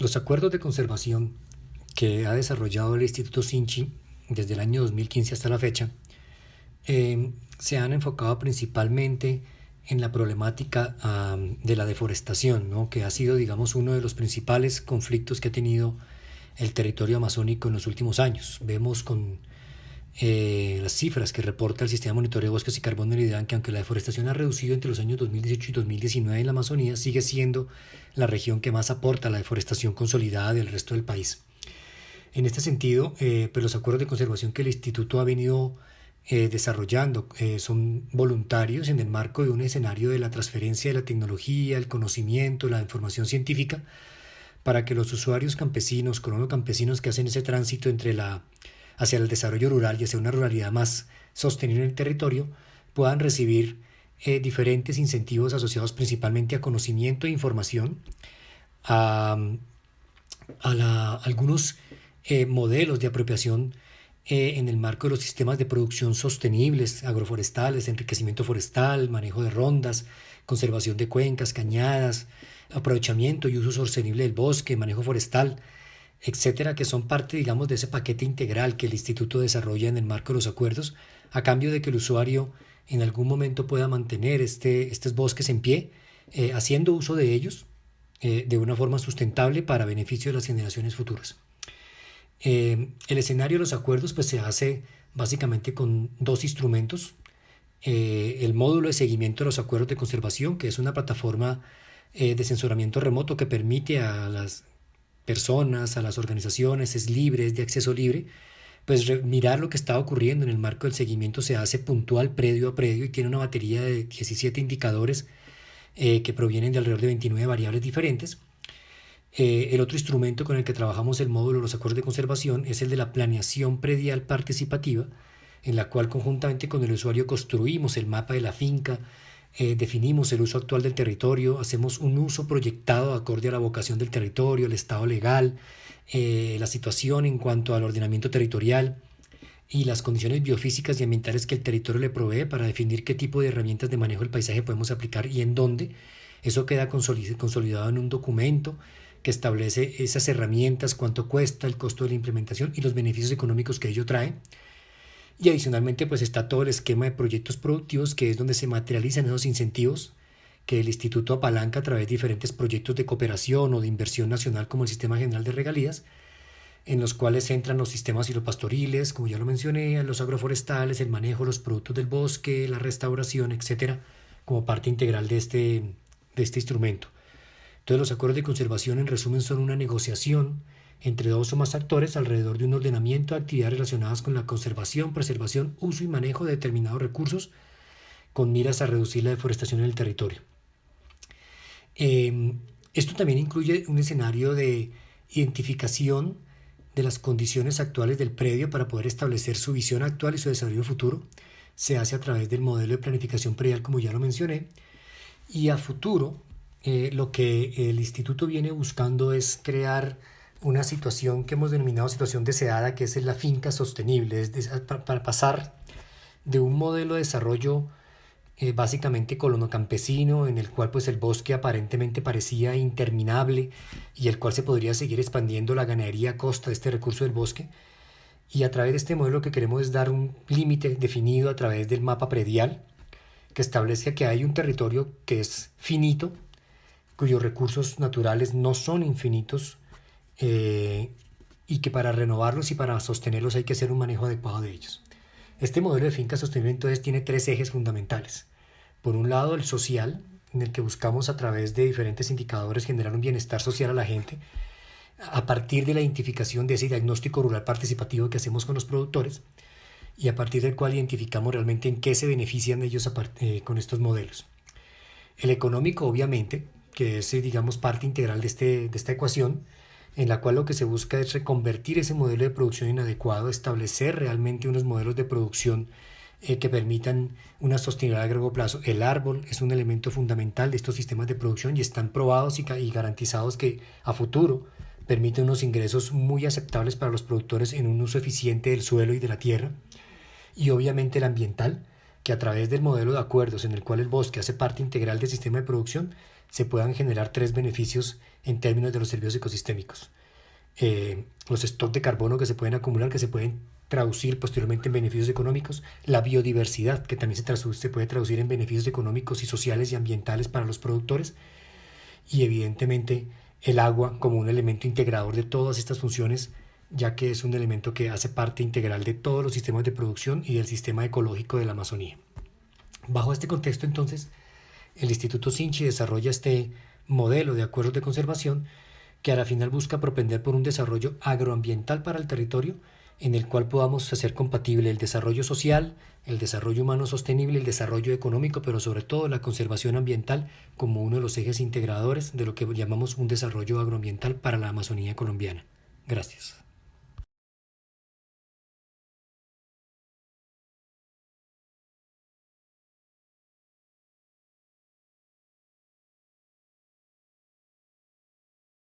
Los acuerdos de conservación que ha desarrollado el Instituto Sinchi desde el año 2015 hasta la fecha eh, se han enfocado principalmente en la problemática de la deforestación, ¿no? que ha sido, digamos, uno de los principales conflictos que ha tenido el territorio amazónico en los últimos años. Vemos con eh, las cifras que reporta el Sistema de Monitoreo de Bosques y Carbón Meridian que aunque la deforestación ha reducido entre los años 2018 y 2019 en la Amazonía, sigue siendo la región que más aporta la deforestación consolidada del resto del país. En este sentido, eh, pues los acuerdos de conservación que el Instituto ha venido eh, desarrollando eh, son voluntarios en el marco de un escenario de la transferencia de la tecnología, el conocimiento, la información científica, para que los usuarios campesinos, colonos campesinos que hacen ese tránsito entre la, hacia el desarrollo rural y hacia una ruralidad más sostenible en el territorio, puedan recibir eh, diferentes incentivos asociados principalmente a conocimiento e información, a, algunos modelos de apropiación eh, en el marco de los sistemas de producción sostenibles, agroforestales, enriquecimiento forestal, manejo de rondas, conservación de cuencas, cañadas, aprovechamiento y uso sostenible del bosque, manejo forestal, etcétera, que son parte, digamos, de ese paquete integral que el Instituto desarrolla en el marco de los acuerdos, a cambio de que el usuario en algún momento pueda mantener este, estos bosques en pie, eh, haciendo uso de ellos eh, de una forma sustentable para beneficio de las generaciones futuras. Eh, el escenario de los acuerdos pues, se hace básicamente con dos instrumentos. El módulo de seguimiento de los acuerdos de conservación, que es una plataforma de censuramiento remoto que permite a las personas, a las organizaciones, es libre, es de acceso libre, pues mirar lo que está ocurriendo en el marco del seguimiento se hace puntual, predio a predio, y tiene una batería de 17 indicadores que provienen de alrededor de 29 variables diferentes. Eh, el otro instrumento con el que trabajamos el módulo de los acuerdos de conservación es el de la planeación predial participativa, en la cual conjuntamente con el usuario construimos el mapa de la finca, eh, definimos el uso actual del territorio, hacemos un uso proyectado acorde a la vocación del territorio, el estado legal, eh, la situación en cuanto al ordenamiento territorial y las condiciones biofísicas y ambientales que el territorio le provee para definir qué tipo de herramientas de manejo del paisaje podemos aplicar y en dónde. Eso queda consolidado en un documento que establece esas herramientas, cuánto cuesta, el costo de la implementación y los beneficios económicos que ello trae. Y adicionalmente pues está todo el esquema de proyectos productivos que es donde se materializan esos incentivos que el instituto apalanca a través de diferentes proyectos de cooperación o de inversión nacional como el Sistema General de Regalías, en los cuales entran los sistemas pastoriles, como ya lo mencioné, los agroforestales, el manejo los productos del bosque, la restauración, etcétera, como parte integral de este, de este instrumento. Entonces los acuerdos de conservación en resumen son una negociación entre dos o más actores alrededor de un ordenamiento de actividades relacionadas con la conservación, preservación, uso y manejo de determinados recursos con miras a reducir la deforestación en el territorio. Em, esto también incluye un escenario de identificación de las condiciones actuales del predio para poder establecer su visión actual y su desarrollo futuro. Se hace a través del modelo de planificación predial, como ya lo mencioné. Y a futuro, eh, lo que el instituto viene buscando es crear una situación que hemos denominado situación deseada, que es la finca sostenible, es para, pasar de un modelo de desarrollo eh, básicamente colono-campesino, en el cual pues el bosque aparentemente parecía interminable y el cual se podría seguir expandiendo la ganadería a costa de este recurso del bosque. Y a través de este modelo lo que queremos es dar un límite definido a través del mapa predial, que establece que hay un territorio que es finito, cuyos recursos naturales no son infinitos eh, y que para renovarlos y para sostenerlos hay que hacer un manejo adecuado de ellos. Este modelo de finca sostenible entonces tiene tres ejes fundamentales. Por un lado, el social, en el que buscamos a través de diferentes indicadores generar un bienestar social a la gente, a partir de la identificación de ese diagnóstico rural participativo que hacemos con los productores y a partir del cual identificamos realmente en qué se benefician ellos eh, con estos modelos. El económico, obviamente, que es, eh, digamos, parte integral de, este, de esta ecuación, en la cual lo que se busca es reconvertir ese modelo de producción inadecuado, establecer realmente unos modelos de producción eh, que permitan una sostenibilidad a largo plazo. El árbol es un elemento fundamental de estos sistemas de producción y están probados y, y garantizados que a futuro permiten unos ingresos muy aceptables para los productores en un uso eficiente del suelo y de la tierra. Y obviamente el ambiental, que a través del modelo de acuerdos en el cual el bosque hace parte integral del sistema de producción, se puedan generar tres beneficios en términos de los servicios ecosistémicos. Eh, los stocks de carbono que se pueden acumular, que se pueden traducir posteriormente en beneficios económicos, la biodiversidad, que también se, se puede traducir en beneficios económicos y sociales y ambientales para los productores, y evidentemente el agua como un elemento integrador de todas estas funciones, ya que es un elemento que hace parte integral de todos los sistemas de producción y del sistema ecológico de la Amazonía. Bajo este contexto, entonces, el Instituto Sinchi desarrolla este modelo de acuerdos de conservación que a la final busca propender por un desarrollo agroambiental para el territorio en el cual podamos hacer compatible el desarrollo social, el desarrollo humano sostenible, el desarrollo económico, pero sobre todo la conservación ambiental como uno de los ejes integradores de lo que llamamos un desarrollo agroambiental para la Amazonía colombiana. Gracias.